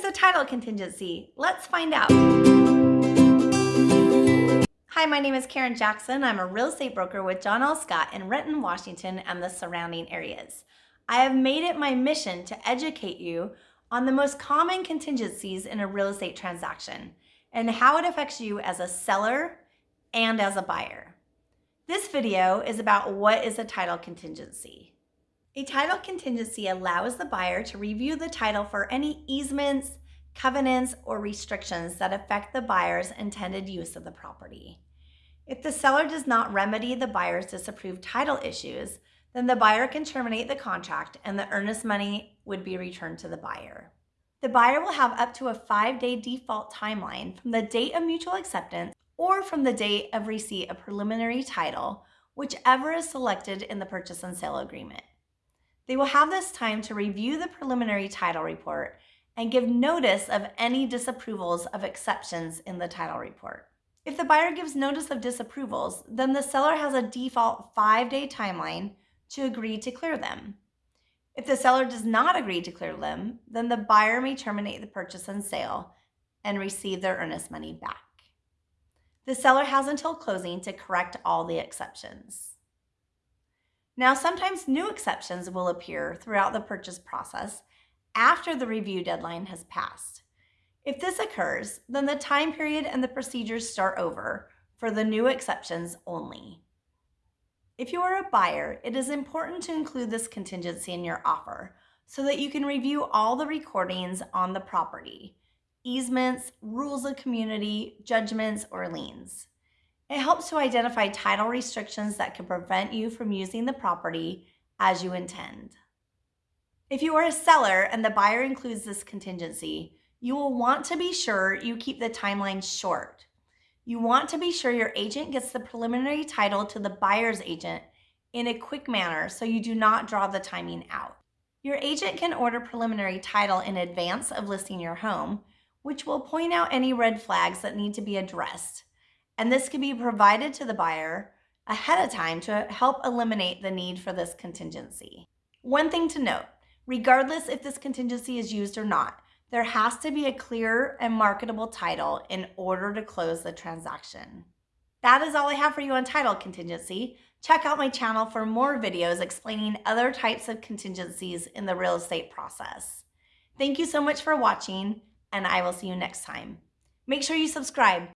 is a title contingency? Let's find out. Hi, my name is Karen Jackson. I'm a real estate broker with John L. Scott in Renton, Washington and the surrounding areas. I have made it my mission to educate you on the most common contingencies in a real estate transaction and how it affects you as a seller and as a buyer. This video is about what is a title contingency. A title contingency allows the buyer to review the title for any easements, covenants, or restrictions that affect the buyer's intended use of the property. If the seller does not remedy the buyer's disapproved title issues, then the buyer can terminate the contract and the earnest money would be returned to the buyer. The buyer will have up to a five-day default timeline from the date of mutual acceptance or from the date of receipt of preliminary title, whichever is selected in the purchase and sale agreement. They will have this time to review the preliminary title report and give notice of any disapprovals of exceptions in the title report. If the buyer gives notice of disapprovals, then the seller has a default five-day timeline to agree to clear them. If the seller does not agree to clear them, then the buyer may terminate the purchase and sale and receive their earnest money back. The seller has until closing to correct all the exceptions. Now, sometimes new exceptions will appear throughout the purchase process after the review deadline has passed. If this occurs, then the time period and the procedures start over for the new exceptions only. If you are a buyer, it is important to include this contingency in your offer so that you can review all the recordings on the property, easements, rules of community, judgments, or liens. It helps to identify title restrictions that could prevent you from using the property as you intend. If you are a seller and the buyer includes this contingency, you will want to be sure you keep the timeline short. You want to be sure your agent gets the preliminary title to the buyer's agent in a quick manner so you do not draw the timing out. Your agent can order preliminary title in advance of listing your home, which will point out any red flags that need to be addressed. And this can be provided to the buyer ahead of time to help eliminate the need for this contingency. One thing to note, regardless if this contingency is used or not, there has to be a clear and marketable title in order to close the transaction. That is all I have for you on title contingency. Check out my channel for more videos explaining other types of contingencies in the real estate process. Thank you so much for watching, and I will see you next time. Make sure you subscribe.